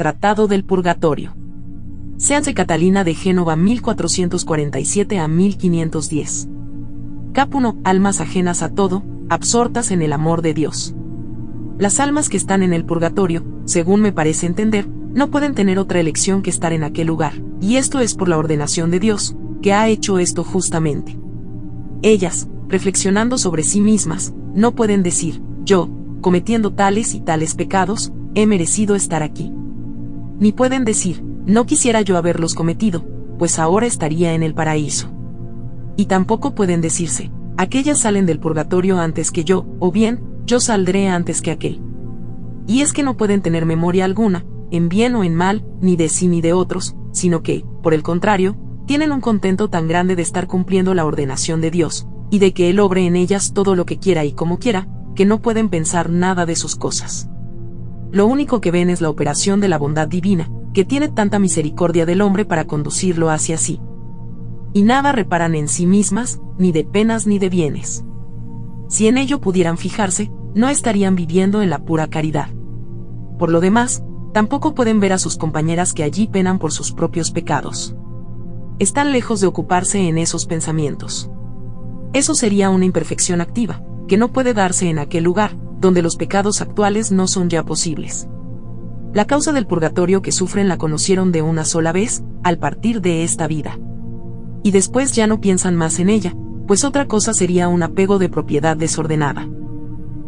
Tratado del Purgatorio. Seanse Catalina de Génova 1447 a 1510. Cap 1. Almas ajenas a todo, absortas en el amor de Dios. Las almas que están en el purgatorio, según me parece entender, no pueden tener otra elección que estar en aquel lugar, y esto es por la ordenación de Dios, que ha hecho esto justamente. Ellas, reflexionando sobre sí mismas, no pueden decir, yo, cometiendo tales y tales pecados, he merecido estar aquí. Ni pueden decir, no quisiera yo haberlos cometido, pues ahora estaría en el paraíso. Y tampoco pueden decirse, aquellas salen del purgatorio antes que yo, o bien, yo saldré antes que aquel. Y es que no pueden tener memoria alguna, en bien o en mal, ni de sí ni de otros, sino que, por el contrario, tienen un contento tan grande de estar cumpliendo la ordenación de Dios, y de que Él obre en ellas todo lo que quiera y como quiera, que no pueden pensar nada de sus cosas. Lo único que ven es la operación de la bondad divina, que tiene tanta misericordia del hombre para conducirlo hacia sí. Y nada reparan en sí mismas, ni de penas ni de bienes. Si en ello pudieran fijarse, no estarían viviendo en la pura caridad. Por lo demás, tampoco pueden ver a sus compañeras que allí penan por sus propios pecados. Están lejos de ocuparse en esos pensamientos. Eso sería una imperfección activa, que no puede darse en aquel lugar, donde los pecados actuales no son ya posibles. La causa del purgatorio que sufren la conocieron de una sola vez, al partir de esta vida. Y después ya no piensan más en ella, pues otra cosa sería un apego de propiedad desordenada.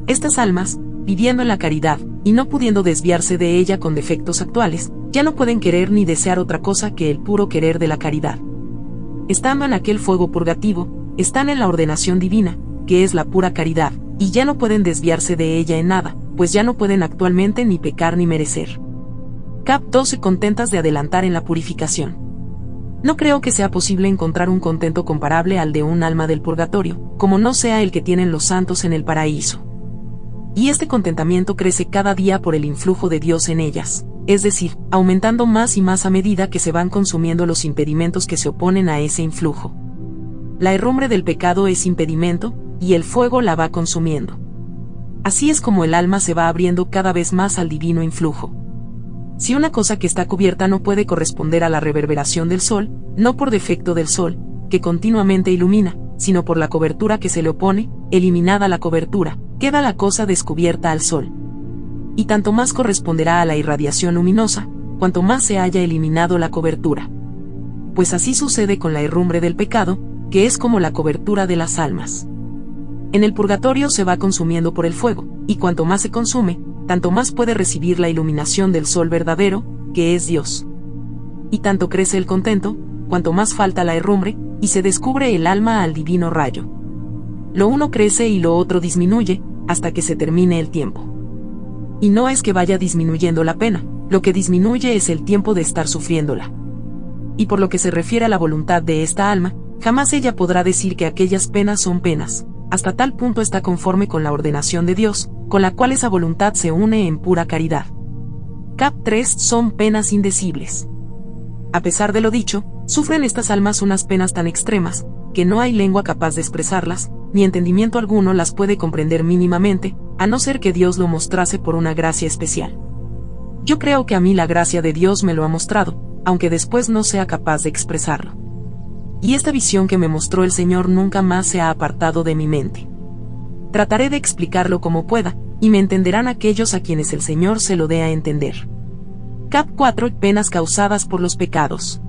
Estas almas, viviendo en la caridad, y no pudiendo desviarse de ella con defectos actuales, ya no pueden querer ni desear otra cosa que el puro querer de la caridad. Estando en aquel fuego purgativo, están en la ordenación divina, que es la pura caridad, y ya no pueden desviarse de ella en nada, pues ya no pueden actualmente ni pecar ni merecer. Cap 12 contentas de adelantar en la purificación. No creo que sea posible encontrar un contento comparable al de un alma del purgatorio, como no sea el que tienen los santos en el paraíso. Y este contentamiento crece cada día por el influjo de Dios en ellas, es decir, aumentando más y más a medida que se van consumiendo los impedimentos que se oponen a ese influjo. La herrumbre del pecado es impedimento, y el fuego la va consumiendo. Así es como el alma se va abriendo cada vez más al divino influjo. Si una cosa que está cubierta no puede corresponder a la reverberación del sol, no por defecto del sol, que continuamente ilumina, sino por la cobertura que se le opone, eliminada la cobertura, queda la cosa descubierta al sol. Y tanto más corresponderá a la irradiación luminosa, cuanto más se haya eliminado la cobertura. Pues así sucede con la herrumbre del pecado, que es como la cobertura de las almas. En el purgatorio se va consumiendo por el fuego, y cuanto más se consume, tanto más puede recibir la iluminación del sol verdadero, que es Dios. Y tanto crece el contento, cuanto más falta la herrumbre, y se descubre el alma al divino rayo. Lo uno crece y lo otro disminuye, hasta que se termine el tiempo. Y no es que vaya disminuyendo la pena, lo que disminuye es el tiempo de estar sufriéndola. Y por lo que se refiere a la voluntad de esta alma, jamás ella podrá decir que aquellas penas son penas, hasta tal punto está conforme con la ordenación de Dios, con la cual esa voluntad se une en pura caridad. Cap 3 son penas indecibles. A pesar de lo dicho, sufren estas almas unas penas tan extremas, que no hay lengua capaz de expresarlas, ni entendimiento alguno las puede comprender mínimamente, a no ser que Dios lo mostrase por una gracia especial. Yo creo que a mí la gracia de Dios me lo ha mostrado, aunque después no sea capaz de expresarlo y esta visión que me mostró el Señor nunca más se ha apartado de mi mente. Trataré de explicarlo como pueda, y me entenderán aquellos a quienes el Señor se lo dé a entender. Cap 4. Penas causadas por los pecados.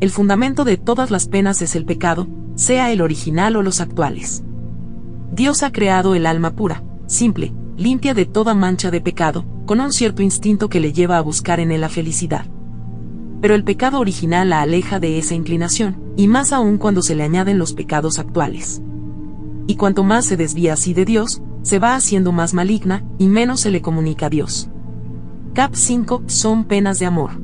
El fundamento de todas las penas es el pecado, sea el original o los actuales. Dios ha creado el alma pura, simple, limpia de toda mancha de pecado, con un cierto instinto que le lleva a buscar en él la felicidad pero el pecado original la aleja de esa inclinación, y más aún cuando se le añaden los pecados actuales. Y cuanto más se desvía así de Dios, se va haciendo más maligna, y menos se le comunica a Dios. Cap 5 son penas de amor.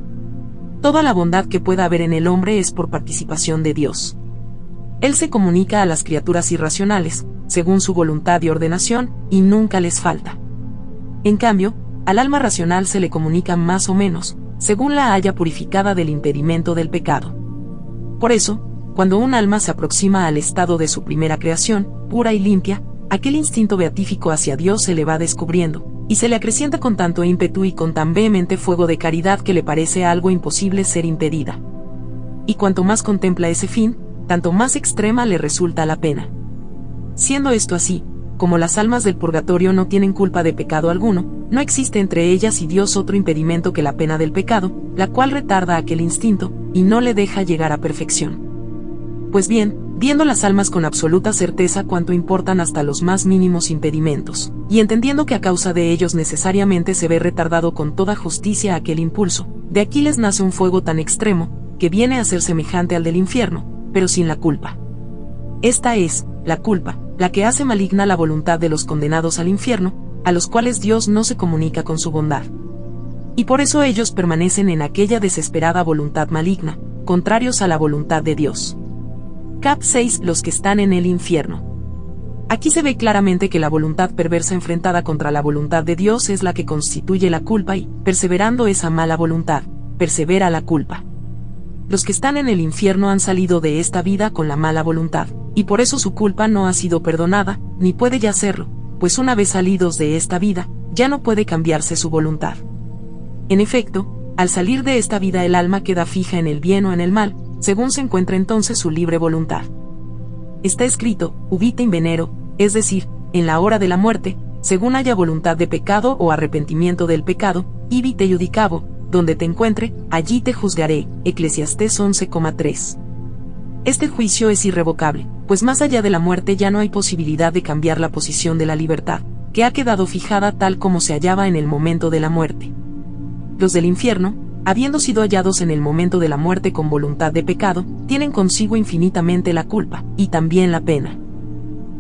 Toda la bondad que pueda haber en el hombre es por participación de Dios. Él se comunica a las criaturas irracionales, según su voluntad y ordenación, y nunca les falta. En cambio, al alma racional se le comunica más o menos, según la haya purificada del impedimento del pecado. Por eso, cuando un alma se aproxima al estado de su primera creación, pura y limpia, aquel instinto beatífico hacia Dios se le va descubriendo, y se le acrecienta con tanto ímpetu y con tan vehemente fuego de caridad que le parece algo imposible ser impedida. Y cuanto más contempla ese fin, tanto más extrema le resulta la pena. Siendo esto así, como las almas del purgatorio no tienen culpa de pecado alguno, no existe entre ellas y Dios otro impedimento que la pena del pecado, la cual retarda aquel instinto, y no le deja llegar a perfección. Pues bien, viendo las almas con absoluta certeza cuánto importan hasta los más mínimos impedimentos, y entendiendo que a causa de ellos necesariamente se ve retardado con toda justicia aquel impulso, de aquí les nace un fuego tan extremo, que viene a ser semejante al del infierno, pero sin la culpa. Esta es, la culpa, la que hace maligna la voluntad de los condenados al infierno, a los cuales Dios no se comunica con su bondad. Y por eso ellos permanecen en aquella desesperada voluntad maligna, contrarios a la voluntad de Dios. Cap 6. Los que están en el infierno. Aquí se ve claramente que la voluntad perversa enfrentada contra la voluntad de Dios es la que constituye la culpa y, perseverando esa mala voluntad, persevera la culpa. Los que están en el infierno han salido de esta vida con la mala voluntad, y por eso su culpa no ha sido perdonada, ni puede ya serlo, pues una vez salidos de esta vida, ya no puede cambiarse su voluntad. En efecto, al salir de esta vida el alma queda fija en el bien o en el mal, según se encuentra entonces su libre voluntad. Está escrito, ubite in venero, es decir, en la hora de la muerte, según haya voluntad de pecado o arrepentimiento del pecado, ibite judicabo, donde te encuentre, allí te juzgaré. Eclesiastés 11,3. Este juicio es irrevocable, pues más allá de la muerte ya no hay posibilidad de cambiar la posición de la libertad, que ha quedado fijada tal como se hallaba en el momento de la muerte. Los del infierno, habiendo sido hallados en el momento de la muerte con voluntad de pecado, tienen consigo infinitamente la culpa, y también la pena.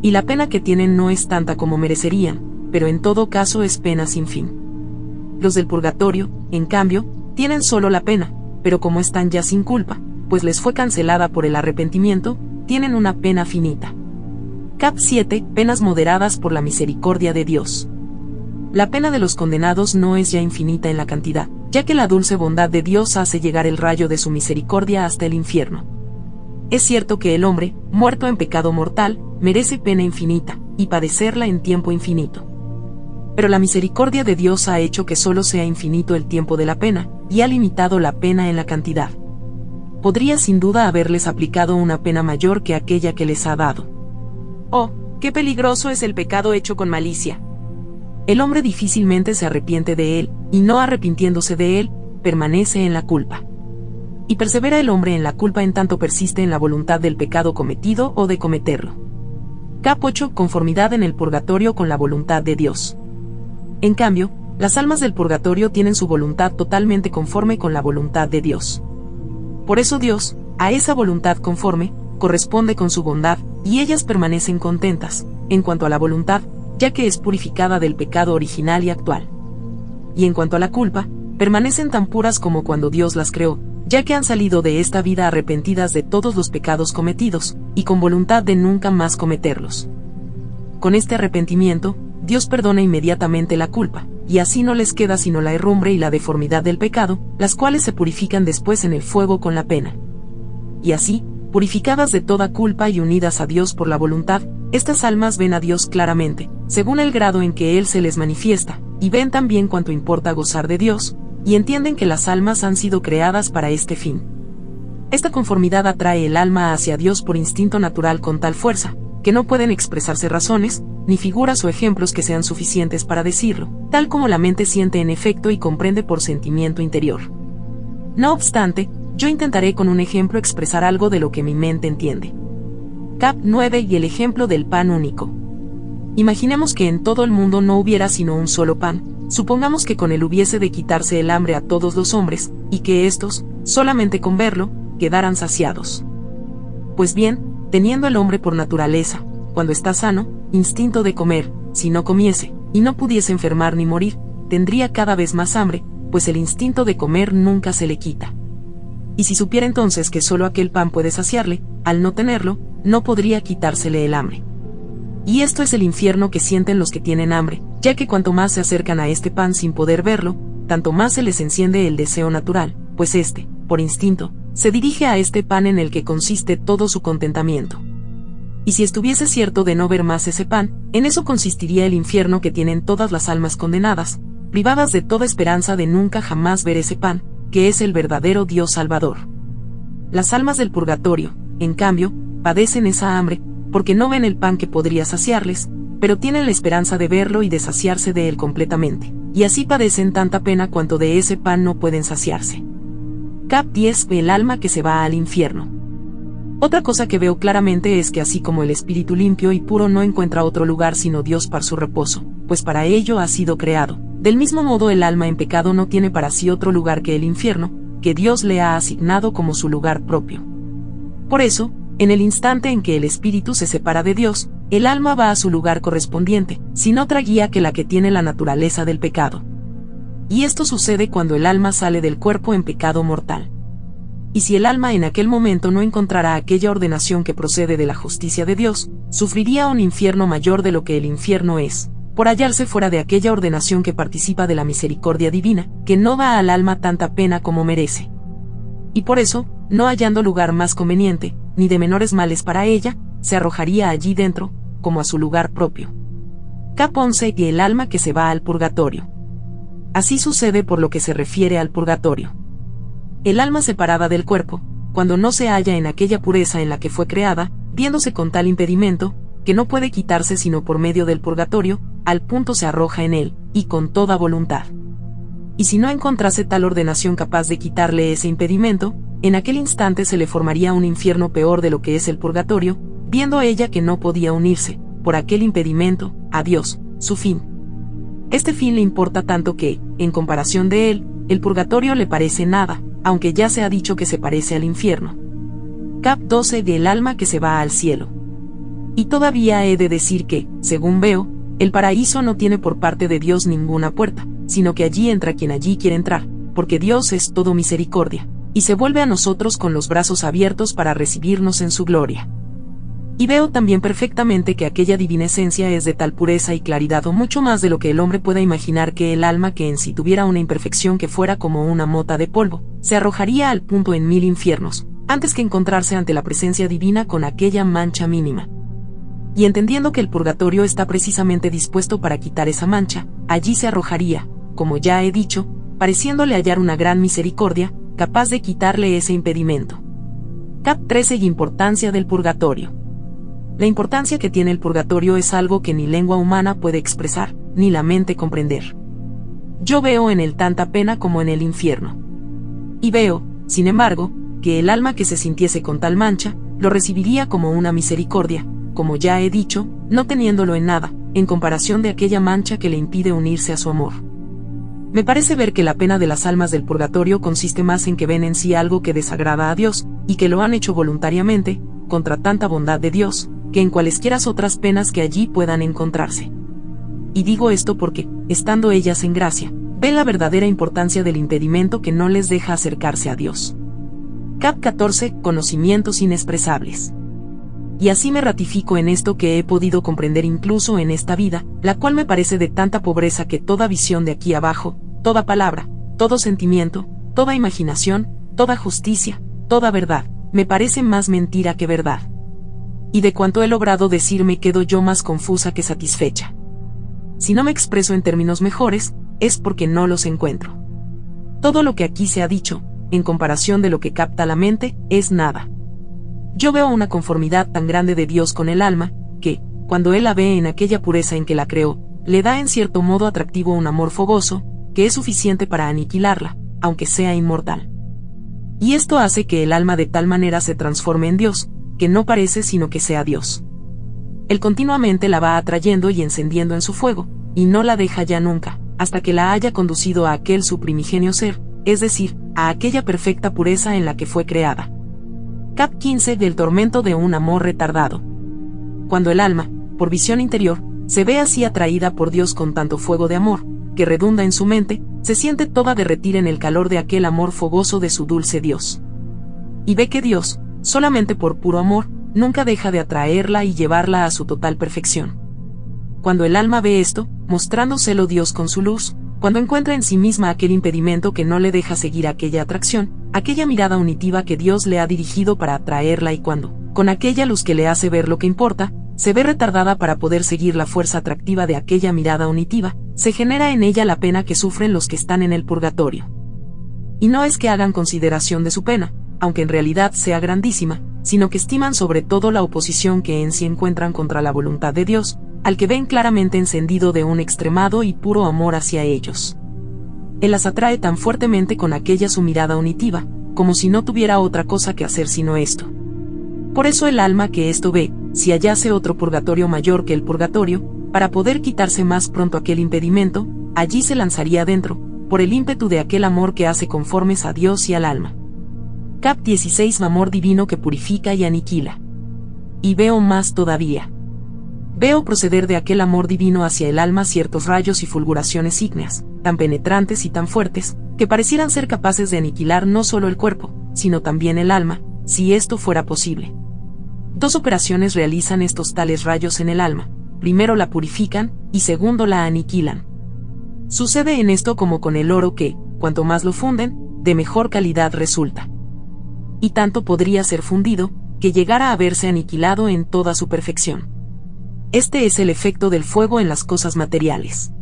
Y la pena que tienen no es tanta como merecerían, pero en todo caso es pena sin fin. Los del purgatorio, en cambio, tienen solo la pena, pero como están ya sin culpa, pues les fue cancelada por el arrepentimiento, tienen una pena finita. Cap 7. Penas moderadas por la misericordia de Dios. La pena de los condenados no es ya infinita en la cantidad, ya que la dulce bondad de Dios hace llegar el rayo de su misericordia hasta el infierno. Es cierto que el hombre, muerto en pecado mortal, merece pena infinita, y padecerla en tiempo infinito pero la misericordia de Dios ha hecho que solo sea infinito el tiempo de la pena, y ha limitado la pena en la cantidad. Podría sin duda haberles aplicado una pena mayor que aquella que les ha dado. Oh, qué peligroso es el pecado hecho con malicia. El hombre difícilmente se arrepiente de él, y no arrepintiéndose de él, permanece en la culpa. Y persevera el hombre en la culpa en tanto persiste en la voluntad del pecado cometido o de cometerlo. Cap 8. Conformidad en el purgatorio con la voluntad de Dios. En cambio, las almas del purgatorio tienen su voluntad totalmente conforme con la voluntad de Dios. Por eso Dios, a esa voluntad conforme, corresponde con su bondad, y ellas permanecen contentas, en cuanto a la voluntad, ya que es purificada del pecado original y actual. Y en cuanto a la culpa, permanecen tan puras como cuando Dios las creó, ya que han salido de esta vida arrepentidas de todos los pecados cometidos, y con voluntad de nunca más cometerlos. Con este arrepentimiento, Dios perdona inmediatamente la culpa, y así no les queda sino la herrumbre y la deformidad del pecado, las cuales se purifican después en el fuego con la pena. Y así, purificadas de toda culpa y unidas a Dios por la voluntad, estas almas ven a Dios claramente, según el grado en que Él se les manifiesta, y ven también cuanto importa gozar de Dios, y entienden que las almas han sido creadas para este fin. Esta conformidad atrae el alma hacia Dios por instinto natural con tal fuerza, que no pueden expresarse razones, ni figuras o ejemplos que sean suficientes para decirlo, tal como la mente siente en efecto y comprende por sentimiento interior. No obstante, yo intentaré con un ejemplo expresar algo de lo que mi mente entiende. Cap 9 y el ejemplo del pan único. Imaginemos que en todo el mundo no hubiera sino un solo pan, supongamos que con él hubiese de quitarse el hambre a todos los hombres, y que éstos, solamente con verlo, quedaran saciados. Pues bien, teniendo el hombre por naturaleza, cuando está sano, instinto de comer, si no comiese, y no pudiese enfermar ni morir, tendría cada vez más hambre, pues el instinto de comer nunca se le quita. Y si supiera entonces que solo aquel pan puede saciarle, al no tenerlo, no podría quitársele el hambre. Y esto es el infierno que sienten los que tienen hambre, ya que cuanto más se acercan a este pan sin poder verlo, tanto más se les enciende el deseo natural, pues éste, por instinto, se dirige a este pan en el que consiste todo su contentamiento. y si estuviese cierto de no ver más ese pan, en eso consistiría el infierno que tienen todas las almas condenadas, privadas de toda esperanza de nunca jamás ver ese pan, que es el verdadero Dios Salvador. Las almas del purgatorio, en cambio, padecen esa hambre, porque no ven el pan que podría saciarles, pero tienen la esperanza de verlo y de saciarse de él completamente, y así padecen tanta pena cuanto de ese pan no pueden saciarse. Cap 10 El alma que se va al infierno. Otra cosa que veo claramente es que así como el espíritu limpio y puro no encuentra otro lugar sino Dios para su reposo, pues para ello ha sido creado, del mismo modo el alma en pecado no tiene para sí otro lugar que el infierno, que Dios le ha asignado como su lugar propio. Por eso, en el instante en que el espíritu se separa de Dios, el alma va a su lugar correspondiente, sin otra guía que la que tiene la naturaleza del pecado. Y esto sucede cuando el alma sale del cuerpo en pecado mortal. Y si el alma en aquel momento no encontrará aquella ordenación que procede de la justicia de Dios, sufriría un infierno mayor de lo que el infierno es, por hallarse fuera de aquella ordenación que participa de la misericordia divina, que no da al alma tanta pena como merece. Y por eso, no hallando lugar más conveniente, ni de menores males para ella, se arrojaría allí dentro, como a su lugar propio. Cap 11 y el alma que se va al purgatorio. Así sucede por lo que se refiere al purgatorio. El alma separada del cuerpo, cuando no se halla en aquella pureza en la que fue creada, viéndose con tal impedimento, que no puede quitarse sino por medio del purgatorio, al punto se arroja en él, y con toda voluntad. Y si no encontrase tal ordenación capaz de quitarle ese impedimento, en aquel instante se le formaría un infierno peor de lo que es el purgatorio, viendo ella que no podía unirse, por aquel impedimento, a Dios, su fin. Este fin le importa tanto que, en comparación de él, el purgatorio le parece nada, aunque ya se ha dicho que se parece al infierno. Cap 12 del alma que se va al cielo. Y todavía he de decir que, según veo, el paraíso no tiene por parte de Dios ninguna puerta, sino que allí entra quien allí quiere entrar, porque Dios es todo misericordia, y se vuelve a nosotros con los brazos abiertos para recibirnos en su gloria. Y veo también perfectamente que aquella divina esencia es de tal pureza y claridad o mucho más de lo que el hombre pueda imaginar que el alma que en sí tuviera una imperfección que fuera como una mota de polvo, se arrojaría al punto en mil infiernos, antes que encontrarse ante la presencia divina con aquella mancha mínima. Y entendiendo que el purgatorio está precisamente dispuesto para quitar esa mancha, allí se arrojaría, como ya he dicho, pareciéndole hallar una gran misericordia, capaz de quitarle ese impedimento. Cap 13 y importancia del purgatorio. La importancia que tiene el purgatorio es algo que ni lengua humana puede expresar, ni la mente comprender. Yo veo en él tanta pena como en el infierno. Y veo, sin embargo, que el alma que se sintiese con tal mancha, lo recibiría como una misericordia, como ya he dicho, no teniéndolo en nada, en comparación de aquella mancha que le impide unirse a su amor. Me parece ver que la pena de las almas del purgatorio consiste más en que ven en sí algo que desagrada a Dios, y que lo han hecho voluntariamente, contra tanta bondad de Dios, que en cualesquiera otras penas que allí puedan encontrarse. Y digo esto porque, estando ellas en gracia, ven la verdadera importancia del impedimento que no les deja acercarse a Dios. Cap 14. Conocimientos inexpresables y así me ratifico en esto que he podido comprender incluso en esta vida, la cual me parece de tanta pobreza que toda visión de aquí abajo, toda palabra, todo sentimiento, toda imaginación, toda justicia, toda verdad, me parece más mentira que verdad. Y de cuanto he logrado decirme quedo yo más confusa que satisfecha. Si no me expreso en términos mejores, es porque no los encuentro. Todo lo que aquí se ha dicho, en comparación de lo que capta la mente, es nada. Yo veo una conformidad tan grande de Dios con el alma, que, cuando Él la ve en aquella pureza en que la creó, le da en cierto modo atractivo un amor fogoso, que es suficiente para aniquilarla, aunque sea inmortal. Y esto hace que el alma de tal manera se transforme en Dios, que no parece sino que sea Dios. Él continuamente la va atrayendo y encendiendo en su fuego, y no la deja ya nunca, hasta que la haya conducido a aquel su primigenio ser, es decir, a aquella perfecta pureza en la que fue creada. Cap 15 del tormento de un amor retardado. Cuando el alma, por visión interior, se ve así atraída por Dios con tanto fuego de amor, que redunda en su mente, se siente toda derretir en el calor de aquel amor fogoso de su dulce Dios. Y ve que Dios, solamente por puro amor, nunca deja de atraerla y llevarla a su total perfección. Cuando el alma ve esto, mostrándoselo Dios con su luz, cuando encuentra en sí misma aquel impedimento que no le deja seguir aquella atracción, aquella mirada unitiva que Dios le ha dirigido para atraerla y cuando, con aquella luz que le hace ver lo que importa, se ve retardada para poder seguir la fuerza atractiva de aquella mirada unitiva, se genera en ella la pena que sufren los que están en el purgatorio. Y no es que hagan consideración de su pena, aunque en realidad sea grandísima, sino que estiman sobre todo la oposición que en sí encuentran contra la voluntad de Dios, al que ven claramente encendido de un extremado y puro amor hacia ellos. Él las atrae tan fuertemente con aquella su mirada unitiva, como si no tuviera otra cosa que hacer sino esto. Por eso el alma que esto ve, si hallase otro purgatorio mayor que el purgatorio, para poder quitarse más pronto aquel impedimento, allí se lanzaría dentro, por el ímpetu de aquel amor que hace conformes a Dios y al alma. Cap 16 Amor divino que purifica y aniquila. Y veo más todavía. Veo proceder de aquel amor divino hacia el alma ciertos rayos y fulguraciones ígneas, tan penetrantes y tan fuertes, que parecieran ser capaces de aniquilar no solo el cuerpo, sino también el alma, si esto fuera posible. Dos operaciones realizan estos tales rayos en el alma, primero la purifican, y segundo la aniquilan. Sucede en esto como con el oro que, cuanto más lo funden, de mejor calidad resulta y tanto podría ser fundido, que llegara a verse aniquilado en toda su perfección. Este es el efecto del fuego en las cosas materiales.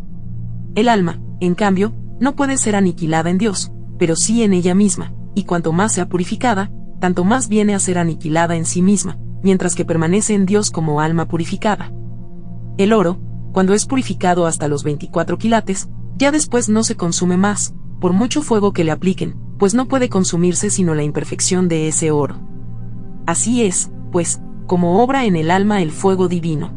El alma, en cambio, no puede ser aniquilada en Dios, pero sí en ella misma, y cuanto más sea purificada, tanto más viene a ser aniquilada en sí misma, mientras que permanece en Dios como alma purificada. El oro, cuando es purificado hasta los 24 quilates, ya después no se consume más, por mucho fuego que le apliquen, pues no puede consumirse sino la imperfección de ese oro. Así es, pues, como obra en el alma el fuego divino.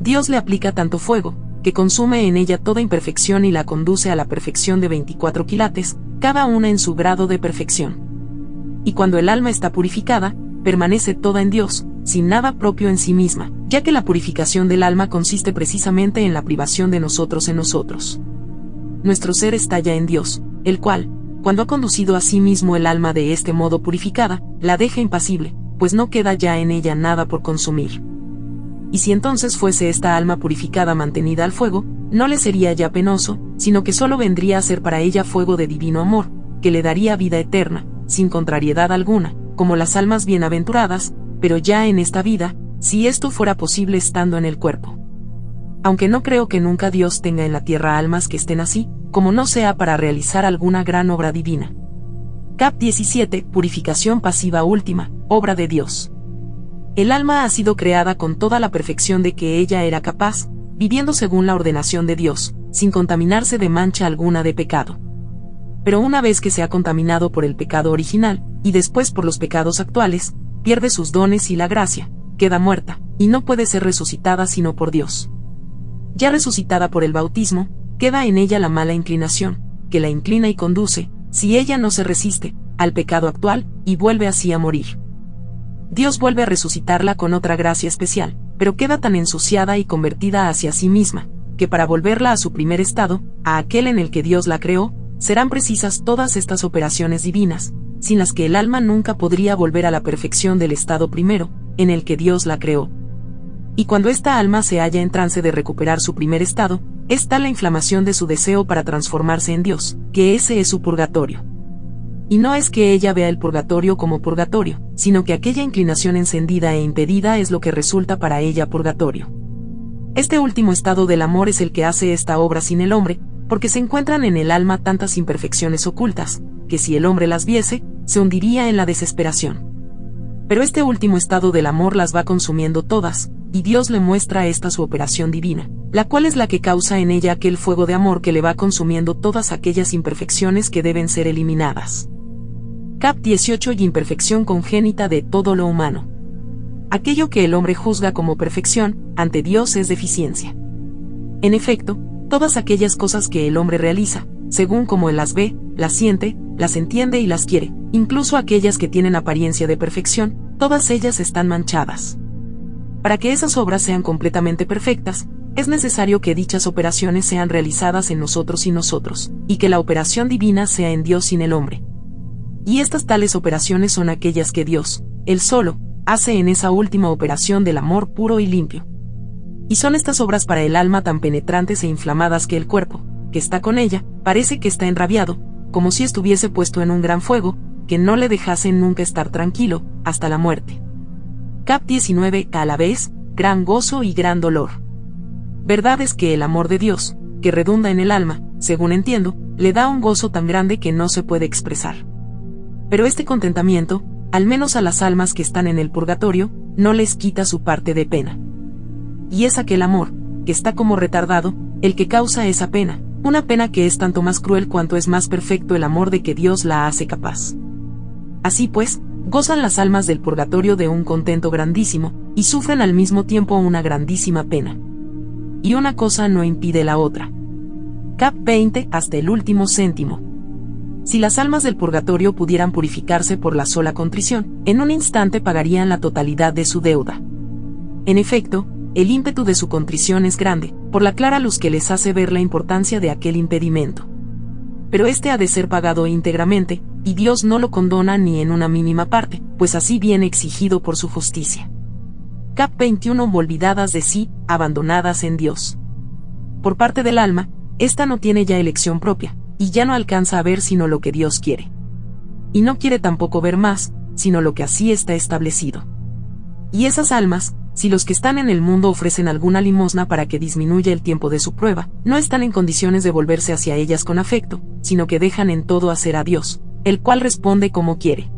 Dios le aplica tanto fuego, que consume en ella toda imperfección y la conduce a la perfección de 24 quilates, cada una en su grado de perfección. Y cuando el alma está purificada, permanece toda en Dios, sin nada propio en sí misma, ya que la purificación del alma consiste precisamente en la privación de nosotros en nosotros. Nuestro ser está ya en Dios, el cual, cuando ha conducido a sí mismo el alma de este modo purificada, la deja impasible, pues no queda ya en ella nada por consumir. Y si entonces fuese esta alma purificada mantenida al fuego, no le sería ya penoso, sino que solo vendría a ser para ella fuego de divino amor, que le daría vida eterna, sin contrariedad alguna, como las almas bienaventuradas, pero ya en esta vida, si esto fuera posible estando en el cuerpo. Aunque no creo que nunca Dios tenga en la tierra almas que estén así, como no sea para realizar alguna gran obra divina. Cap 17. Purificación pasiva última, obra de Dios. El alma ha sido creada con toda la perfección de que ella era capaz, viviendo según la ordenación de Dios, sin contaminarse de mancha alguna de pecado. Pero una vez que se ha contaminado por el pecado original, y después por los pecados actuales, pierde sus dones y la gracia, queda muerta, y no puede ser resucitada sino por Dios. Ya resucitada por el bautismo, queda en ella la mala inclinación, que la inclina y conduce, si ella no se resiste, al pecado actual, y vuelve así a morir. Dios vuelve a resucitarla con otra gracia especial, pero queda tan ensuciada y convertida hacia sí misma, que para volverla a su primer estado, a aquel en el que Dios la creó, serán precisas todas estas operaciones divinas, sin las que el alma nunca podría volver a la perfección del estado primero, en el que Dios la creó. Y cuando esta alma se halla en trance de recuperar su primer estado, es tal la inflamación de su deseo para transformarse en Dios, que ese es su purgatorio. Y no es que ella vea el purgatorio como purgatorio, sino que aquella inclinación encendida e impedida es lo que resulta para ella purgatorio. Este último estado del amor es el que hace esta obra sin el hombre, porque se encuentran en el alma tantas imperfecciones ocultas, que si el hombre las viese, se hundiría en la desesperación. Pero este último estado del amor las va consumiendo todas, y Dios le muestra esta su operación divina, la cual es la que causa en ella aquel fuego de amor que le va consumiendo todas aquellas imperfecciones que deben ser eliminadas. Cap 18 y imperfección congénita de todo lo humano. Aquello que el hombre juzga como perfección, ante Dios es deficiencia. En efecto, todas aquellas cosas que el hombre realiza, según como él las ve, las siente, las entiende y las quiere, incluso aquellas que tienen apariencia de perfección, todas ellas están manchadas. Para que esas obras sean completamente perfectas, es necesario que dichas operaciones sean realizadas en nosotros y nosotros, y que la operación divina sea en Dios sin el hombre. Y estas tales operaciones son aquellas que Dios, Él solo, hace en esa última operación del amor puro y limpio. Y son estas obras para el alma tan penetrantes e inflamadas que el cuerpo, que está con ella, parece que está enrabiado, como si estuviese puesto en un gran fuego, que no le dejasen nunca estar tranquilo, hasta la muerte. Cap 19. A la vez, gran gozo y gran dolor. Verdad es que el amor de Dios, que redunda en el alma, según entiendo, le da un gozo tan grande que no se puede expresar. Pero este contentamiento, al menos a las almas que están en el purgatorio, no les quita su parte de pena. Y es aquel amor, que está como retardado, el que causa esa pena, una pena que es tanto más cruel cuanto es más perfecto el amor de que Dios la hace capaz. Así pues, gozan las almas del purgatorio de un contento grandísimo, y sufren al mismo tiempo una grandísima pena. Y una cosa no impide la otra. Cap 20 hasta el último céntimo. Si las almas del purgatorio pudieran purificarse por la sola contrición, en un instante pagarían la totalidad de su deuda. En efecto, el ímpetu de su contrición es grande, por la clara luz que les hace ver la importancia de aquel impedimento. Pero este ha de ser pagado íntegramente, y Dios no lo condona ni en una mínima parte, pues así viene exigido por su justicia. Cap 21 Olvidadas de sí, abandonadas en Dios. Por parte del alma, esta no tiene ya elección propia, y ya no alcanza a ver sino lo que Dios quiere. Y no quiere tampoco ver más, sino lo que así está establecido. Y esas almas, si los que están en el mundo ofrecen alguna limosna para que disminuya el tiempo de su prueba, no están en condiciones de volverse hacia ellas con afecto, sino que dejan en todo hacer a Dios, el cual responde como quiere.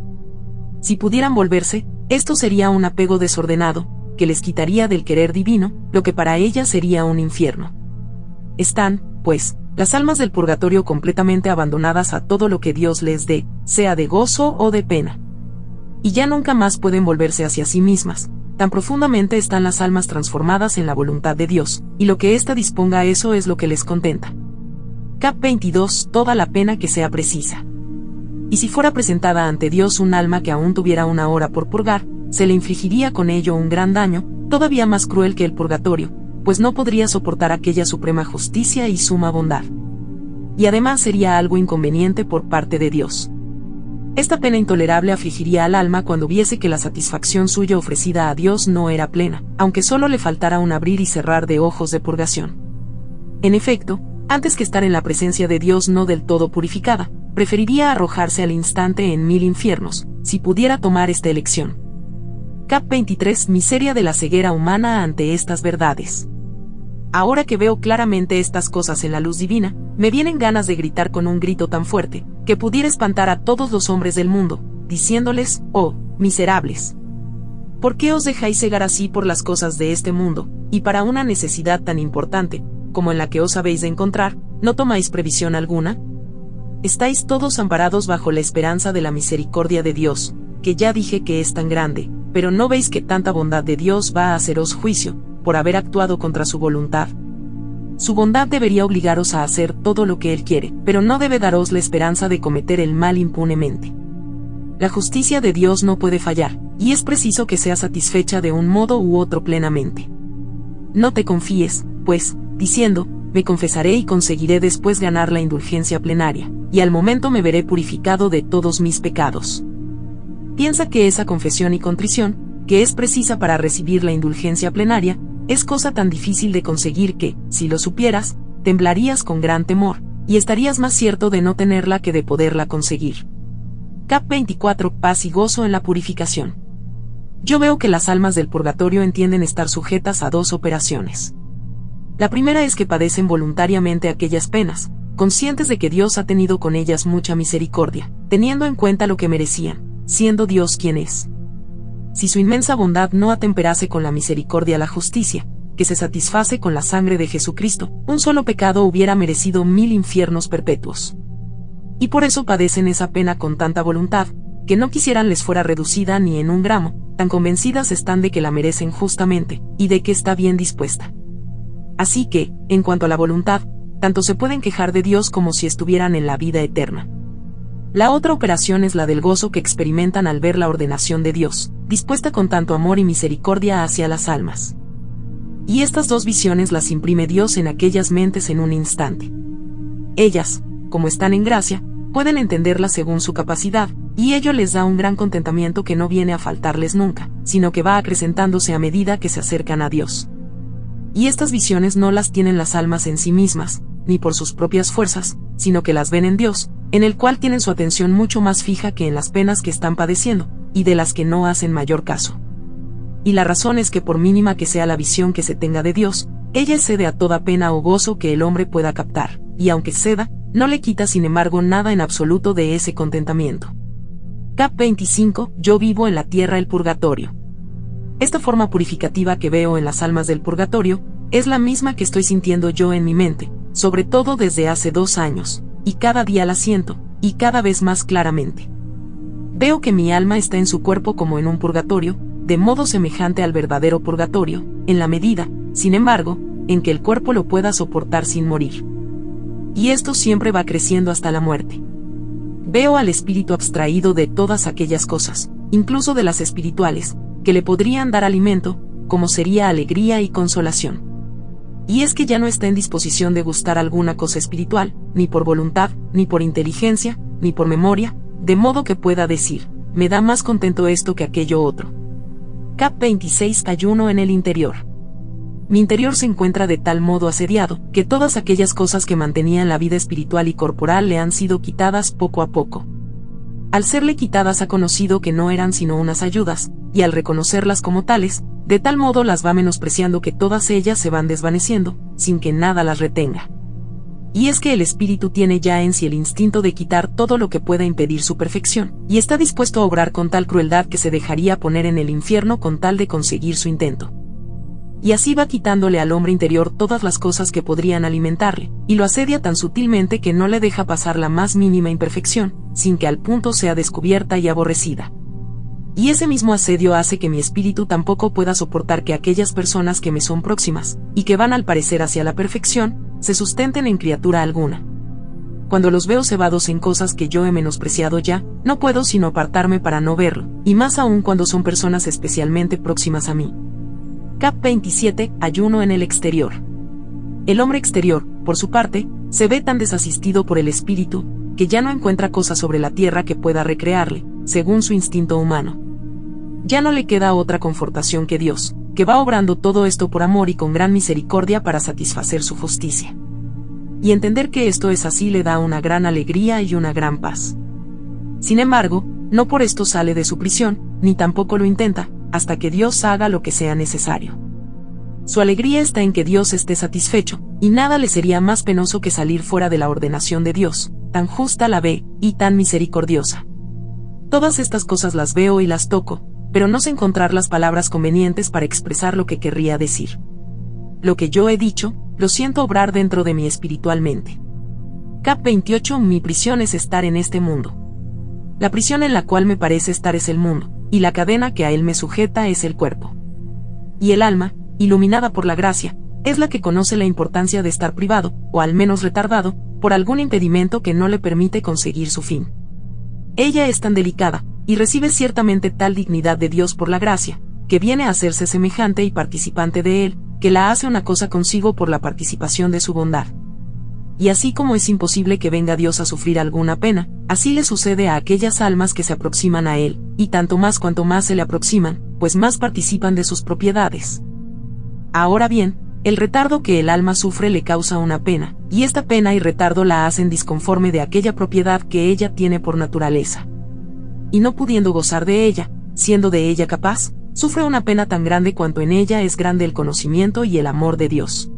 Si pudieran volverse, esto sería un apego desordenado, que les quitaría del querer divino, lo que para ellas sería un infierno. Están, pues, las almas del purgatorio completamente abandonadas a todo lo que Dios les dé, sea de gozo o de pena. Y ya nunca más pueden volverse hacia sí mismas, tan profundamente están las almas transformadas en la voluntad de Dios, y lo que ésta disponga eso es lo que les contenta. Cap 22 Toda la pena que sea precisa. Y si fuera presentada ante Dios un alma que aún tuviera una hora por purgar, se le infligiría con ello un gran daño, todavía más cruel que el purgatorio, pues no podría soportar aquella suprema justicia y suma bondad. Y además sería algo inconveniente por parte de Dios. Esta pena intolerable afligiría al alma cuando viese que la satisfacción suya ofrecida a Dios no era plena, aunque solo le faltara un abrir y cerrar de ojos de purgación. En efecto, antes que estar en la presencia de Dios no del todo purificada, preferiría arrojarse al instante en mil infiernos, si pudiera tomar esta elección. Cap 23 Miseria de la ceguera humana ante estas verdades. Ahora que veo claramente estas cosas en la luz divina, me vienen ganas de gritar con un grito tan fuerte, que pudiera espantar a todos los hombres del mundo, diciéndoles, oh, miserables. ¿Por qué os dejáis cegar así por las cosas de este mundo, y para una necesidad tan importante, como en la que os habéis de encontrar, no tomáis previsión alguna? Estáis todos amparados bajo la esperanza de la misericordia de Dios, que ya dije que es tan grande, pero no veis que tanta bondad de Dios va a haceros juicio, por haber actuado contra su voluntad. Su bondad debería obligaros a hacer todo lo que Él quiere, pero no debe daros la esperanza de cometer el mal impunemente. La justicia de Dios no puede fallar, y es preciso que sea satisfecha de un modo u otro plenamente. No te confíes, pues, diciendo, me confesaré y conseguiré después ganar la indulgencia plenaria, y al momento me veré purificado de todos mis pecados. Piensa que esa confesión y contrición, que es precisa para recibir la indulgencia plenaria, es cosa tan difícil de conseguir que, si lo supieras, temblarías con gran temor, y estarías más cierto de no tenerla que de poderla conseguir. Cap 24 Paz y gozo en la purificación. Yo veo que las almas del purgatorio entienden estar sujetas a dos operaciones. La primera es que padecen voluntariamente aquellas penas, conscientes de que Dios ha tenido con ellas mucha misericordia, teniendo en cuenta lo que merecían, siendo Dios quien es si su inmensa bondad no atemperase con la misericordia la justicia, que se satisface con la sangre de Jesucristo, un solo pecado hubiera merecido mil infiernos perpetuos. Y por eso padecen esa pena con tanta voluntad, que no quisieran les fuera reducida ni en un gramo, tan convencidas están de que la merecen justamente, y de que está bien dispuesta. Así que, en cuanto a la voluntad, tanto se pueden quejar de Dios como si estuvieran en la vida eterna. La otra operación es la del gozo que experimentan al ver la ordenación de Dios, dispuesta con tanto amor y misericordia hacia las almas. Y estas dos visiones las imprime Dios en aquellas mentes en un instante. Ellas, como están en gracia, pueden entenderlas según su capacidad, y ello les da un gran contentamiento que no viene a faltarles nunca, sino que va acrecentándose a medida que se acercan a Dios. Y estas visiones no las tienen las almas en sí mismas, ni por sus propias fuerzas, sino que las ven en Dios, en el cual tienen su atención mucho más fija que en las penas que están padeciendo, y de las que no hacen mayor caso. Y la razón es que por mínima que sea la visión que se tenga de Dios, ella cede a toda pena o gozo que el hombre pueda captar, y aunque ceda, no le quita sin embargo nada en absoluto de ese contentamiento. Cap 25. Yo vivo en la tierra el purgatorio. Esta forma purificativa que veo en las almas del purgatorio, es la misma que estoy sintiendo yo en mi mente, sobre todo desde hace dos años, y cada día la siento, y cada vez más claramente. Veo que mi alma está en su cuerpo como en un purgatorio, de modo semejante al verdadero purgatorio, en la medida, sin embargo, en que el cuerpo lo pueda soportar sin morir. Y esto siempre va creciendo hasta la muerte. Veo al espíritu abstraído de todas aquellas cosas, incluso de las espirituales, que le podrían dar alimento, como sería alegría y consolación. Y es que ya no está en disposición de gustar alguna cosa espiritual, ni por voluntad, ni por inteligencia, ni por memoria, de modo que pueda decir, me da más contento esto que aquello otro. Cap 26 Ayuno en el interior. Mi interior se encuentra de tal modo asediado, que todas aquellas cosas que mantenían la vida espiritual y corporal le han sido quitadas poco a poco. Al serle quitadas ha conocido que no eran sino unas ayudas, y al reconocerlas como tales, de tal modo las va menospreciando que todas ellas se van desvaneciendo, sin que nada las retenga. Y es que el espíritu tiene ya en sí el instinto de quitar todo lo que pueda impedir su perfección, y está dispuesto a obrar con tal crueldad que se dejaría poner en el infierno con tal de conseguir su intento. Y así va quitándole al hombre interior todas las cosas que podrían alimentarle, y lo asedia tan sutilmente que no le deja pasar la más mínima imperfección, sin que al punto sea descubierta y aborrecida. Y ese mismo asedio hace que mi espíritu tampoco pueda soportar que aquellas personas que me son próximas, y que van al parecer hacia la perfección, se sustenten en criatura alguna. Cuando los veo cebados en cosas que yo he menospreciado ya, no puedo sino apartarme para no verlo, y más aún cuando son personas especialmente próximas a mí. Cap 27. Ayuno en el exterior. El hombre exterior, por su parte, se ve tan desasistido por el espíritu, que ya no encuentra cosa sobre la tierra que pueda recrearle, según su instinto humano. Ya no le queda otra confortación que Dios, que va obrando todo esto por amor y con gran misericordia para satisfacer su justicia. Y entender que esto es así le da una gran alegría y una gran paz. Sin embargo, no por esto sale de su prisión, ni tampoco lo intenta, hasta que Dios haga lo que sea necesario. Su alegría está en que Dios esté satisfecho, y nada le sería más penoso que salir fuera de la ordenación de Dios, tan justa la ve, y tan misericordiosa. Todas estas cosas las veo y las toco, pero no sé encontrar las palabras convenientes para expresar lo que querría decir. Lo que yo he dicho, lo siento obrar dentro de mí espiritualmente. Cap 28 Mi prisión es estar en este mundo. La prisión en la cual me parece estar es el mundo, y la cadena que a él me sujeta es el cuerpo. Y el alma, iluminada por la gracia, es la que conoce la importancia de estar privado, o al menos retardado, por algún impedimento que no le permite conseguir su fin. Ella es tan delicada, y recibe ciertamente tal dignidad de Dios por la gracia, que viene a hacerse semejante y participante de Él, que la hace una cosa consigo por la participación de su bondad. Y así como es imposible que venga Dios a sufrir alguna pena, así le sucede a aquellas almas que se aproximan a Él, y tanto más cuanto más se le aproximan, pues más participan de sus propiedades. Ahora bien, el retardo que el alma sufre le causa una pena, y esta pena y retardo la hacen disconforme de aquella propiedad que ella tiene por naturaleza y no pudiendo gozar de ella, siendo de ella capaz, sufre una pena tan grande cuanto en ella es grande el conocimiento y el amor de Dios.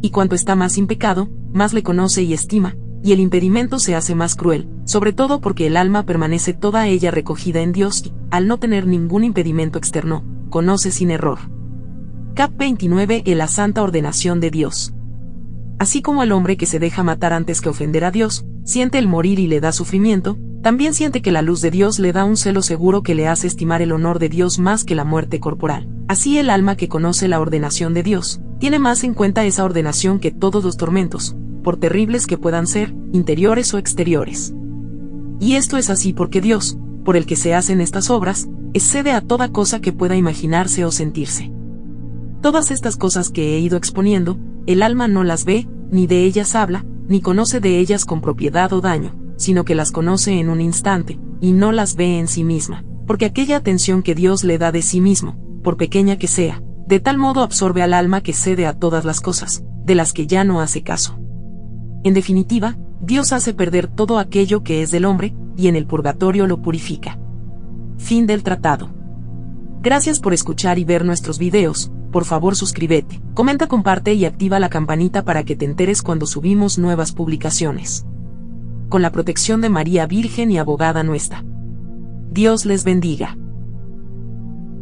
Y cuanto está más impecado, más le conoce y estima, y el impedimento se hace más cruel, sobre todo porque el alma permanece toda ella recogida en Dios y, al no tener ningún impedimento externo, conoce sin error. Cap 29 En la santa ordenación de Dios. Así como el hombre que se deja matar antes que ofender a Dios, siente el morir y le da sufrimiento, también siente que la luz de Dios le da un celo seguro que le hace estimar el honor de Dios más que la muerte corporal. Así el alma que conoce la ordenación de Dios, tiene más en cuenta esa ordenación que todos los tormentos, por terribles que puedan ser, interiores o exteriores. Y esto es así porque Dios, por el que se hacen estas obras, excede a toda cosa que pueda imaginarse o sentirse. Todas estas cosas que he ido exponiendo, el alma no las ve, ni de ellas habla, ni conoce de ellas con propiedad o daño, sino que las conoce en un instante, y no las ve en sí misma, porque aquella atención que Dios le da de sí mismo, por pequeña que sea, de tal modo absorbe al alma que cede a todas las cosas, de las que ya no hace caso. En definitiva, Dios hace perder todo aquello que es del hombre, y en el purgatorio lo purifica. Fin del tratado. Gracias por escuchar y ver nuestros videos, por favor suscríbete, comenta, comparte y activa la campanita para que te enteres cuando subimos nuevas publicaciones. Con la protección de María Virgen y abogada nuestra. Dios les bendiga.